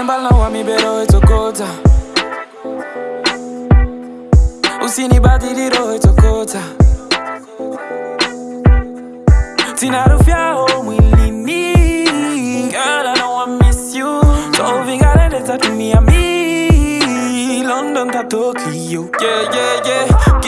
na wami bero etokota usinibadiliro etokota tinarufyao mwilini Girl, I know I miss you. So vingareleza tumia mi London ta Tokyo Yeah, yeah, yeah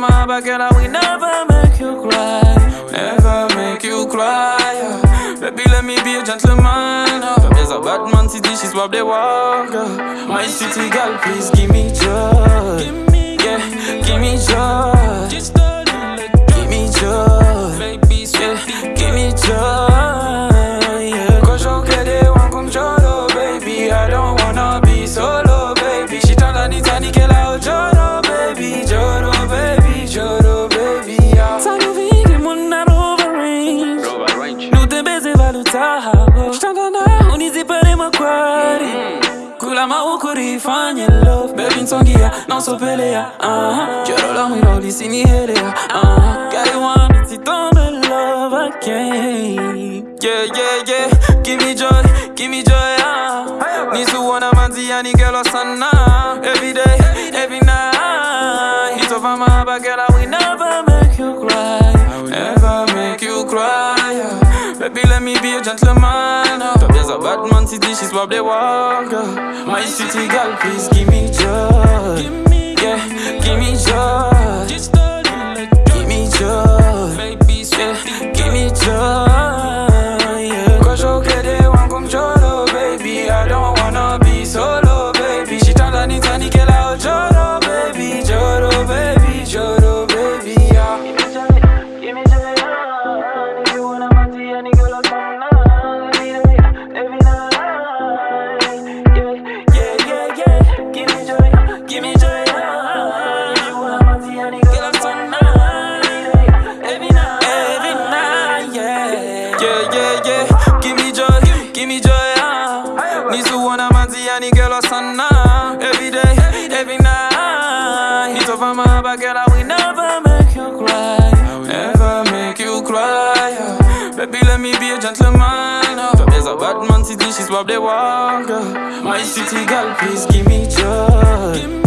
night It's over my back girl I will never make you cry. Never make you cry. Baby let me be a gentleman oh. There's a bad man city she's what they walk. My city girl please give me joy. Yeah, give me joy. Give me joy. yeah, Give me joy makwari kula maukurifanye love bebi nsongia nausopelea uh-huh. joro la mwilo lisinihelea uh-huh. gariwani sitombe love again yeah, yeah, yeah. Give me joy, give me joy ah. nisuona manziani gelwa sana every day, every night it's over my back girl I will never make you cry never make you cry yeah. Baby let me be a gentleman oh. There's a bad man city she's what they walk. My city girl please give me joy Yeah, give me joy Give me joy yeah. Give me joy me joy, ah. Nisuona manziani girl or sana. Every day, every night. It's over my back, girl, I will never make you cry. Never make you cry. Baby, let me be a gentleman. Oh. There's a bad man city, she's what they walk. oh. My city girl, please give me joy.